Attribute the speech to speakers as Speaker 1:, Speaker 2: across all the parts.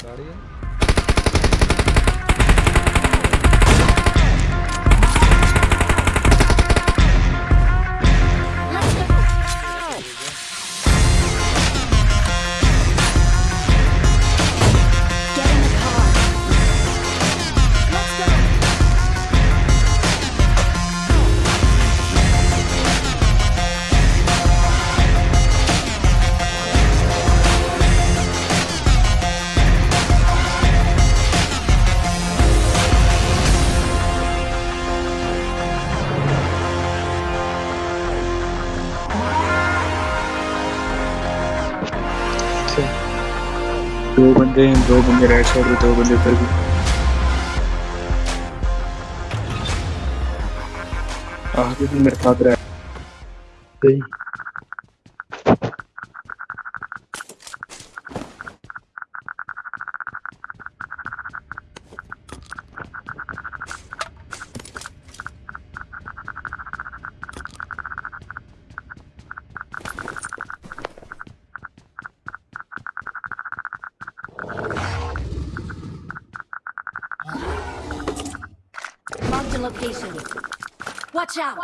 Speaker 1: गाड़ी है
Speaker 2: दो बंदे हैं, दो बंदे राइट साइड पे, दो बंदे उधर भी। आगे भी मेरे साथ रहा। सही
Speaker 3: Marked a location. Watch out.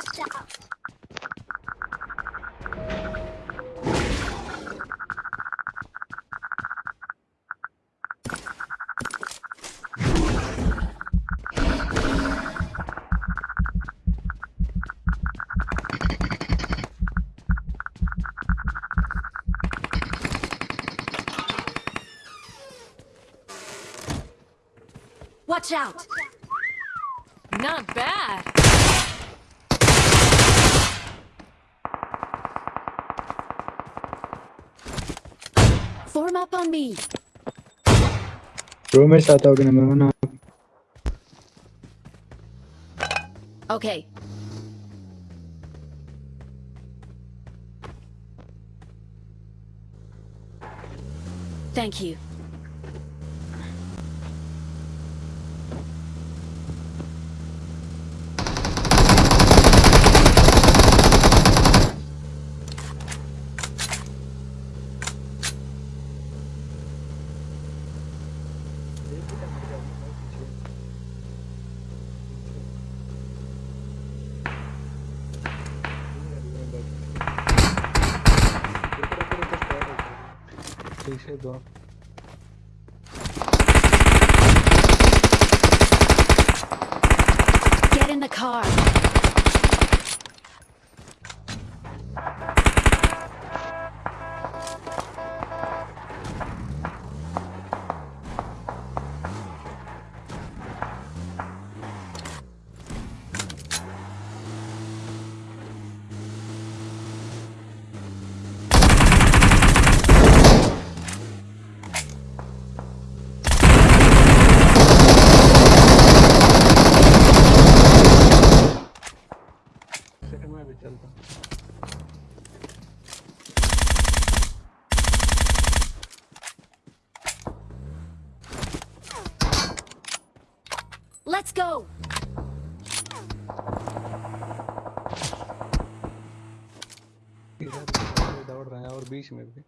Speaker 3: Watch out.
Speaker 4: Not bad.
Speaker 3: Form up on me.
Speaker 2: Bro मेरे साथ आओगे नंबर वन आप
Speaker 3: Okay. Thank you.
Speaker 1: Dó.
Speaker 3: Get in the car.
Speaker 1: चलता
Speaker 3: Let's go.
Speaker 1: इधर दौड़ रहे हैं और बीच में भी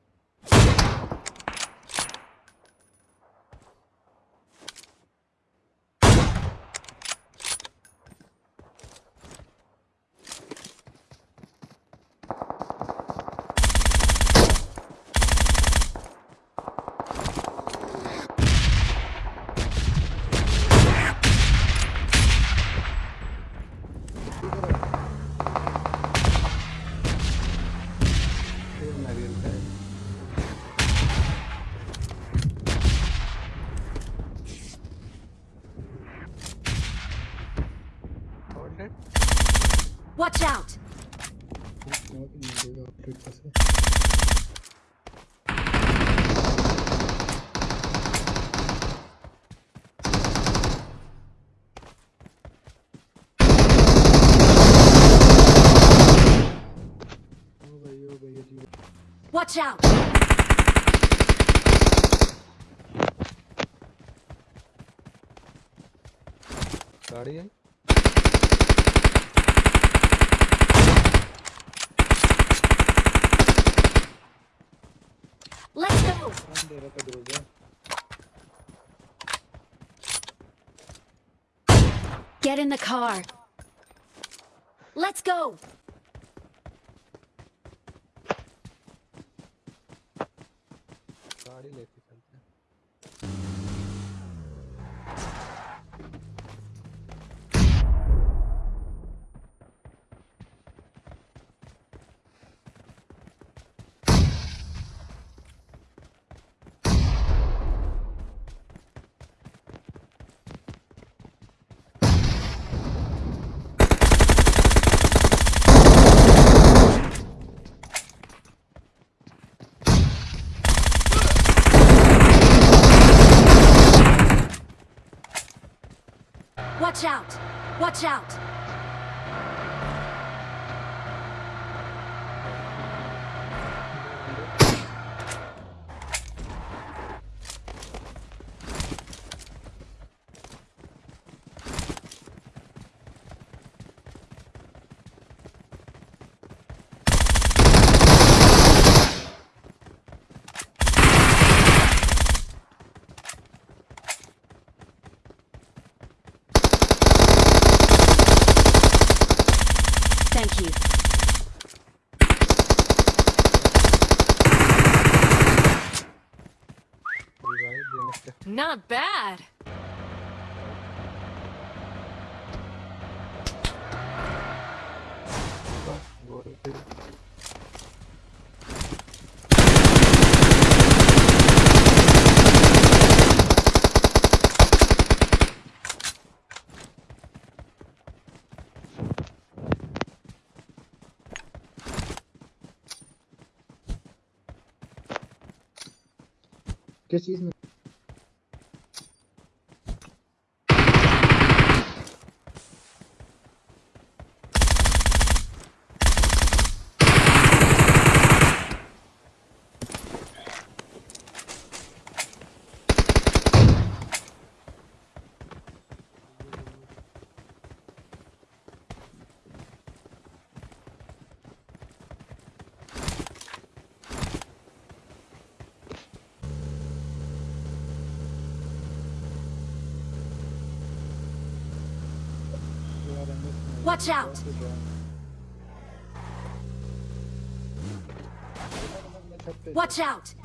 Speaker 1: मरेगा आउटलेट कैसे
Speaker 3: Watch out!
Speaker 1: गाड़ी है
Speaker 3: Let's go. Get in the car. Let's go. Watch out. Watch out. Thank you.
Speaker 1: Not bad.
Speaker 5: Küss diesen.
Speaker 3: Watch out. Watch out.